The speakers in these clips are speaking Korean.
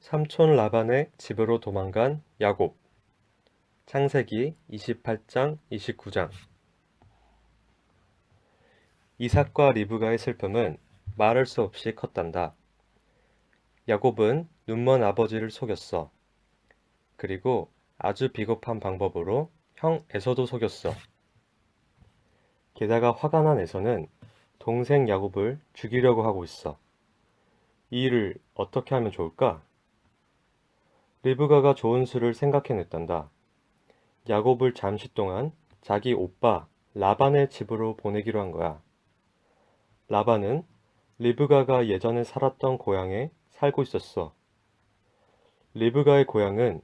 삼촌 라반의 집으로 도망간 야곱 창세기 28장 29장 이삭과 리브가의 슬픔은 말할 수 없이 컸단다. 야곱은 눈먼 아버지를 속였어. 그리고 아주 비겁한 방법으로 형 에서도 속였어. 게다가 화가 난 에서는 동생 야곱을 죽이려고 하고 있어. 이 일을 어떻게 하면 좋을까? 리브가가 좋은 수를 생각해냈단다. 야곱을 잠시 동안 자기 오빠 라반의 집으로 보내기로 한 거야. 라반은 리브가가 예전에 살았던 고향에 살고 있었어. 리브가의 고향은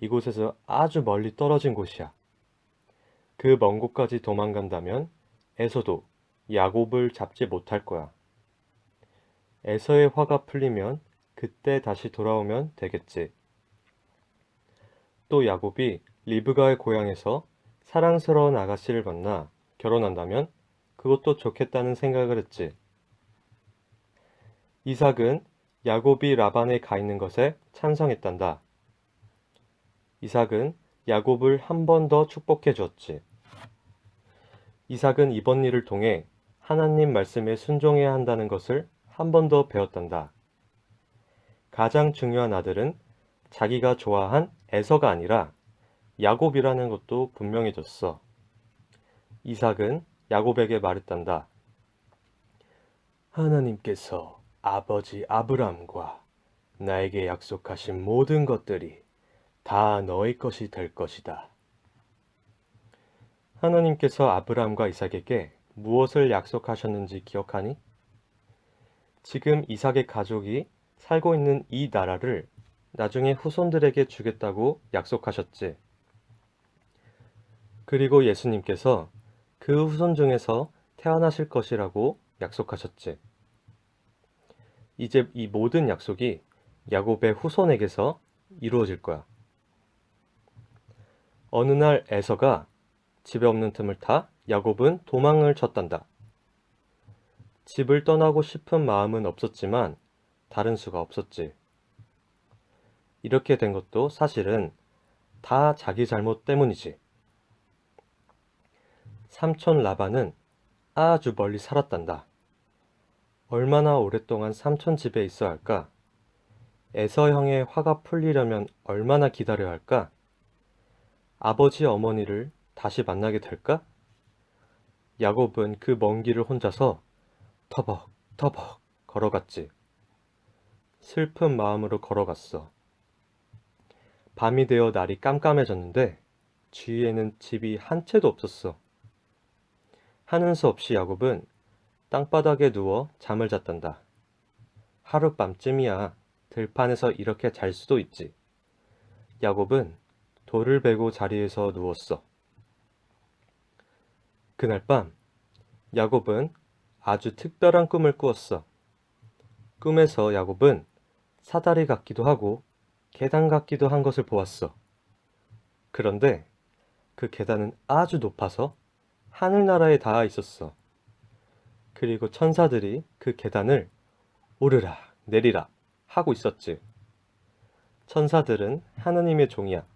이곳에서 아주 멀리 떨어진 곳이야. 그 먼 곳까지 도망간다면 에서도 야곱을 잡지 못할 거야. 에서의 화가 풀리면 그때 다시 돌아오면 되겠지. 또 야곱이 리브가의 고향에서 사랑스러운 아가씨를 만나 결혼한다면 그것도 좋겠다는 생각을 했지. 이삭은 야곱이 라반에 가 있는 것에 찬성했단다. 이삭은 야곱을 한 번 더 축복해 주었지. 이삭은 이번 일을 통해 하나님 말씀에 순종해야 한다는 것을 한 번 더 배웠단다. 가장 중요한 아들은 자기가 좋아한 에서가 아니라 야곱이라는 것도 분명해졌어. 이삭은 야곱에게 말했단다. 하나님께서 아버지 아브람과 나에게 약속하신 모든 것들이 다 너의 것이 될 것이다. 하나님께서 아브람과 이삭에게 무엇을 약속하셨는지 기억하니? 지금 이삭의 가족이 살고 있는 이 나라를 나중에 후손들에게 주겠다고 약속하셨지. 그리고 예수님께서 그 후손 중에서 태어나실 것이라고 약속하셨지. 이제 이 모든 약속이 야곱의 후손에게서 이루어질 거야. 어느 날 에서가 집에 없는 틈을 타 야곱은 도망을 쳤단다. 집을 떠나고 싶은 마음은 없었지만 다른 수가 없었지. 이렇게 된 것도 사실은 다 자기 잘못 때문이지. 삼촌 라반은 아주 멀리 살았단다. 얼마나 오랫동안 삼촌 집에 있어야 할까? 에서 형의 화가 풀리려면 얼마나 기다려야 할까? 아버지 어머니를 다시 만나게 될까? 야곱은 그 먼 길을 혼자서 터벅 터벅 걸어갔지. 슬픈 마음으로 걸어갔어. 밤이 되어 날이 깜깜해졌는데 주위에는 집이 한 채도 없었어. 하는 수 없이 야곱은 땅바닥에 누워 잠을 잤단다. 하룻밤쯤이야 들판에서 이렇게 잘 수도 있지. 야곱은 돌을 베고 자리에서 누웠어. 그날 밤 야곱은 아주 특별한 꿈을 꾸었어. 꿈에서 야곱은 사다리 같기도 하고 계단 같기도 한 것을 보았어. 그런데 그 계단은 아주 높아서 하늘나라에 닿아 있었어. 그리고 천사들이 그 계단을 오르락 내리락 하고 있었지. 천사들은 하느님의 종이야.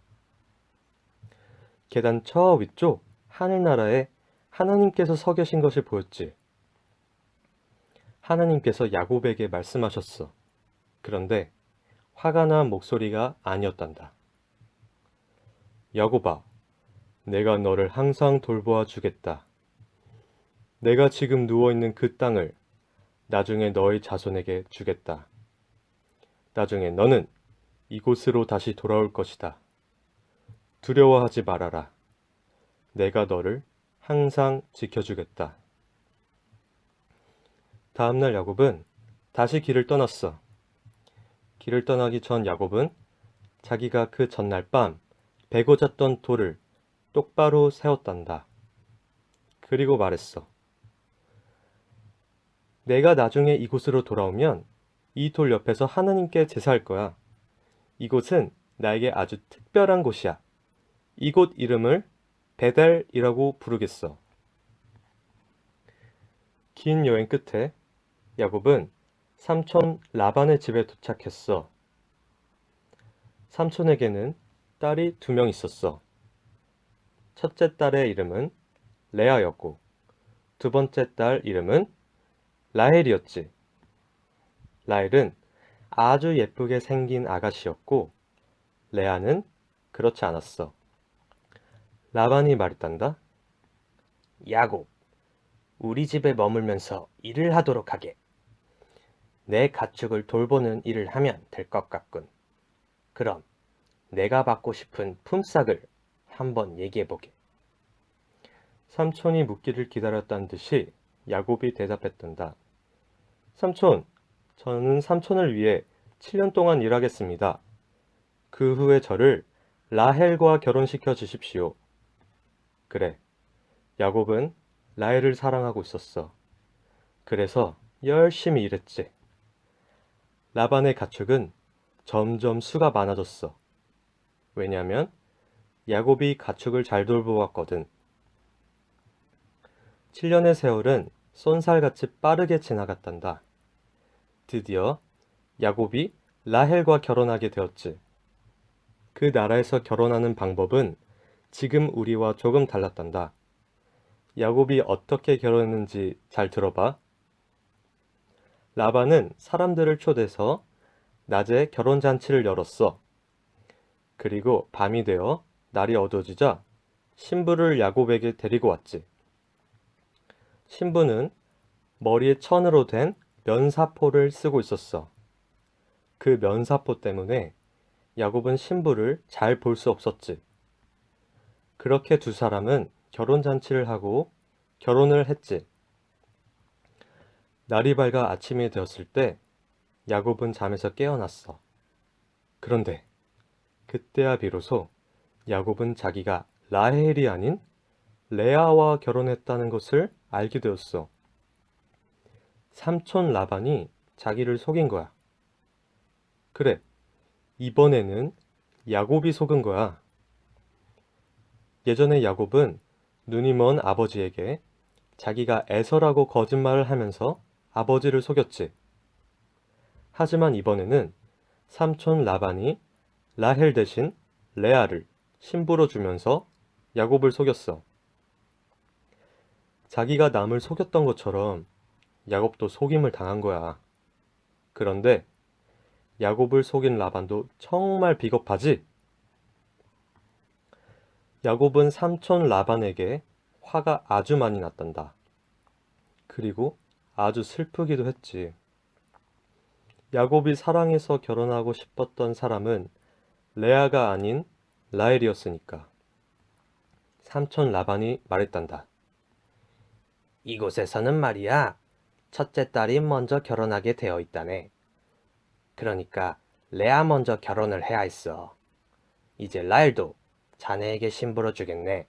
계단 저 위쪽 하늘나라에 하나님께서 서 계신 것을 보였지. 하나님께서 야곱에게 말씀하셨어. 그런데 화가 난 목소리가 아니었단다. 야곱아, 내가 너를 항상 돌보아 주겠다. 내가 지금 누워있는 그 땅을 나중에 너의 자손에게 주겠다. 나중에 너는 이곳으로 다시 돌아올 것이다. 두려워하지 말아라. 내가 너를 항상 지켜주겠다. 다음날 야곱은 다시 길을 떠났어. 길을 떠나기 전 야곱은 자기가 그 전날 밤 베고 잤던 돌을 똑바로 세웠단다. 그리고 말했어. 내가 나중에 이곳으로 돌아오면 이 돌 옆에서 하느님께 제사할 거야. 이곳은 나에게 아주 특별한 곳이야. 이곳 이름을 베델이라고 부르겠어. 긴 여행 끝에 야곱은 삼촌 라반의 집에 도착했어. 삼촌에게는 딸이 두 명 있었어. 첫째 딸의 이름은 레아였고, 두 번째 딸 이름은 라헬이었지. 라헬은 아주 예쁘게 생긴 아가씨였고, 레아는 그렇지 않았어. 라반이 말했단다. 야곱, 우리 집에 머물면서 일을 하도록 하게. 내 가축을 돌보는 일을 하면 될 것 같군. 그럼 내가 받고 싶은 품삯을 한번 얘기해보게. 삼촌이 묻기를 기다렸다는 듯이 야곱이 대답했단다. 삼촌, 저는 삼촌을 위해 7년 동안 일하겠습니다. 그 후에 저를 라헬과 결혼시켜 주십시오. 그래, 야곱은 라헬을 사랑하고 있었어. 그래서 열심히 일했지. 라반의 가축은 점점 수가 많아졌어. 왜냐면 야곱이 가축을 잘 돌보았거든. 7년의 세월은 쏜살같이 빠르게 지나갔단다. 드디어 야곱이 라헬과 결혼하게 되었지. 그 나라에서 결혼하는 방법은 지금 우리와 조금 달랐단다. 야곱이 어떻게 결혼했는지 잘 들어봐. 라반은 사람들을 초대해서 낮에 결혼잔치를 열었어. 그리고 밤이 되어 날이 어두워지자 신부를 야곱에게 데리고 왔지. 신부는 머리에 천으로 된 면사포를 쓰고 있었어. 그 면사포 때문에 야곱은 신부를 잘 볼 수 없었지. 그렇게 두 사람은 결혼잔치를 하고 결혼을 했지. 날이 밝아 아침이 되었을 때 야곱은 잠에서 깨어났어. 그런데 그때야 비로소 야곱은 자기가 라헬이 아닌 레아와 결혼했다는 것을 알게 되었어. 삼촌 라반이 자기를 속인 거야. 그래, 이번에는 야곱이 속은 거야. 예전에 야곱은 눈이 먼 아버지에게 자기가 에서라고 거짓말을 하면서 아버지를 속였지. 하지만 이번에는 삼촌 라반이 라헬 대신 레아를 신부로 주면서 야곱을 속였어. 자기가 남을 속였던 것처럼 야곱도 속임을 당한 거야. 그런데 야곱을 속인 라반도 정말 비겁하지? 야곱은 삼촌 라반에게 화가 아주 많이 났단다. 그리고 아주 슬프기도 했지. 야곱이 사랑해서 결혼하고 싶었던 사람은 레아가 아닌 라헬이었으니까. 삼촌 라반이 말했단다. 이곳에서는 말이야, 첫째 딸이 먼저 결혼하게 되어 있다네. 그러니까 레아 먼저 결혼을 해야 했어. 이제 라엘도 자네에게 신부로 주겠네.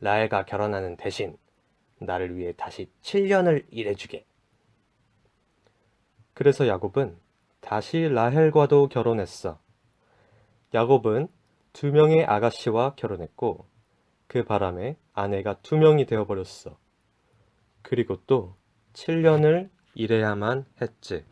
라엘과 결혼하는 대신 나를 위해 다시 7년을 일해주게. 그래서 야곱은 다시 라헬과도 결혼했어. 야곱은 두 명의 아가씨와 결혼했고 그 바람에 아내가 두 명이 되어버렸어. 그리고 또 7년을 일해야만 했지.